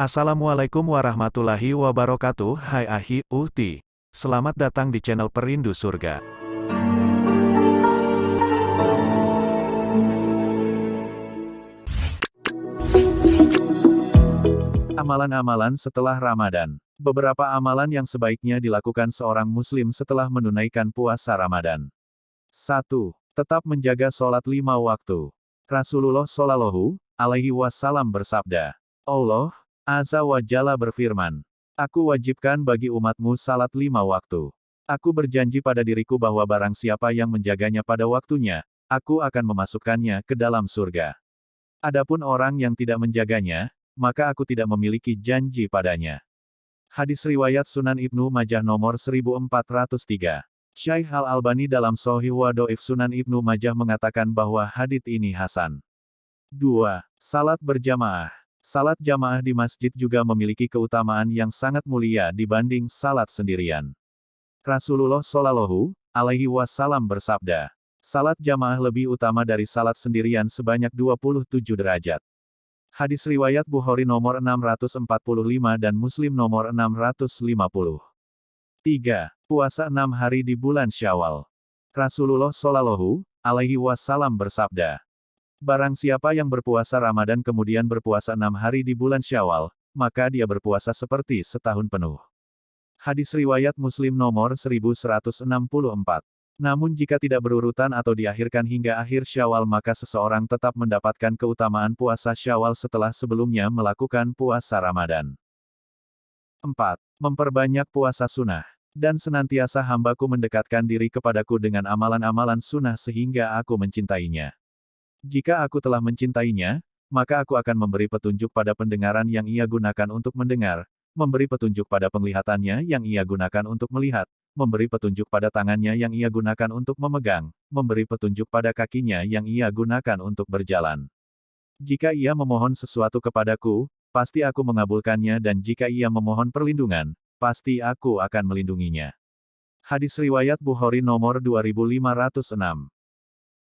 Assalamualaikum warahmatullahi wabarakatuh Hai Ahi, Uhti. Selamat datang di channel Perindu Surga. Amalan-amalan setelah Ramadan Beberapa amalan yang sebaiknya dilakukan seorang muslim setelah menunaikan puasa Ramadan. 1. Tetap menjaga sholat lima waktu. Rasulullah Shallallahu alaihi wasallam bersabda, Allah, Azza wa Jalla berfirman, Aku wajibkan bagi umatmu salat lima waktu. Aku berjanji pada diriku bahwa barang siapa yang menjaganya pada waktunya, aku akan memasukkannya ke dalam surga. Adapun orang yang tidak menjaganya, maka aku tidak memiliki janji padanya. Hadis Riwayat Sunan Ibnu Majah nomor 1403. Syaikh Al-Albani dalam Sohih Wadoif Sunan Ibnu Majah mengatakan bahwa hadits ini Hasan. 2. Salat berjamaah. Salat jamaah di masjid juga memiliki keutamaan yang sangat mulia dibanding salat sendirian. Rasulullah Shallallahu alaihi wasallam bersabda, salat jamaah lebih utama dari salat sendirian sebanyak 27 derajat. Hadis riwayat Bukhari nomor 645 dan Muslim nomor 650. 3. Puasa enam hari di bulan Syawal. Rasulullah Shallallahu alaihi wasallam bersabda, Barang siapa yang berpuasa Ramadan kemudian berpuasa enam hari di bulan Syawal, maka dia berpuasa seperti setahun penuh. Hadis Riwayat Muslim nomor 1164. Namun jika tidak berurutan atau diakhirkan hingga akhir Syawal maka seseorang tetap mendapatkan keutamaan puasa Syawal setelah sebelumnya melakukan puasa Ramadan. 4. Memperbanyak puasa sunnah. Dan senantiasa hambaku mendekatkan diri kepadaku dengan amalan-amalan sunnah sehingga aku mencintainya. Jika aku telah mencintainya, maka aku akan memberi petunjuk pada pendengaran yang ia gunakan untuk mendengar, memberi petunjuk pada penglihatannya yang ia gunakan untuk melihat, memberi petunjuk pada tangannya yang ia gunakan untuk memegang, memberi petunjuk pada kakinya yang ia gunakan untuk berjalan. Jika ia memohon sesuatu kepadaku, pasti aku mengabulkannya dan jika ia memohon perlindungan, pasti aku akan melindunginya. Hadis Riwayat Bukhari nomor 2506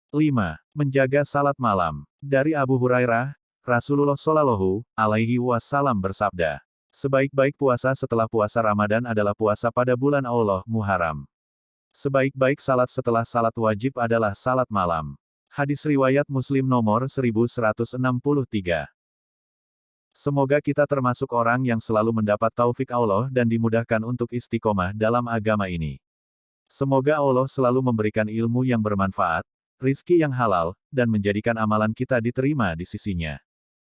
5. Menjaga salat malam. Dari Abu Hurairah, Rasulullah Shallallahu alaihi wasallam bersabda, Sebaik-baik puasa setelah puasa Ramadan adalah puasa pada bulan Allah Muharram. Sebaik-baik salat setelah salat wajib adalah salat malam. Hadis riwayat Muslim nomor 1163. Semoga kita termasuk orang yang selalu mendapat taufik Allah dan dimudahkan untuk istiqomah dalam agama ini. Semoga Allah selalu memberikan ilmu yang bermanfaat, rizki yang halal, dan menjadikan amalan kita diterima di sisinya.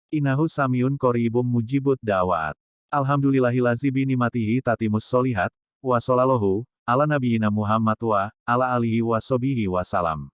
Inahu samiun koribum mujibut da'wat. Alhamdulillahilazi binimatihi tatimus solihat, wa solalahu, ala nabiyina Muhammad wa, ala alihi wa sobihi wa salam.